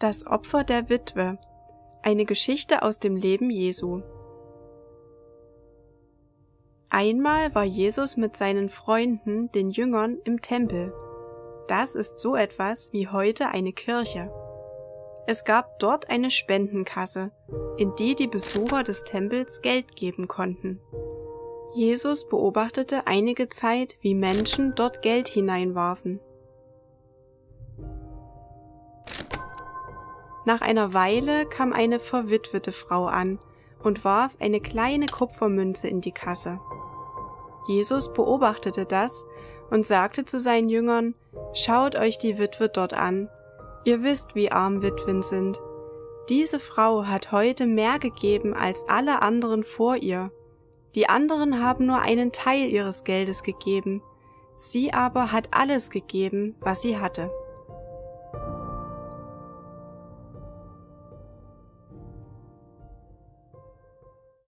Das Opfer der Witwe. Eine Geschichte aus dem Leben Jesu. Einmal war Jesus mit seinen Freunden, den Jüngern, im Tempel. Das ist so etwas wie heute eine Kirche. Es gab dort eine Spendenkasse, in die die Besucher des Tempels Geld geben konnten. Jesus beobachtete einige Zeit, wie Menschen dort Geld hineinwarfen. Nach einer Weile kam eine verwitwete Frau an und warf eine kleine Kupfermünze in die Kasse. Jesus beobachtete das und sagte zu seinen Jüngern, Schaut euch die Witwe dort an. Ihr wisst, wie arm Witwen sind. Diese Frau hat heute mehr gegeben als alle anderen vor ihr. Die anderen haben nur einen Teil ihres Geldes gegeben. Sie aber hat alles gegeben, was sie hatte.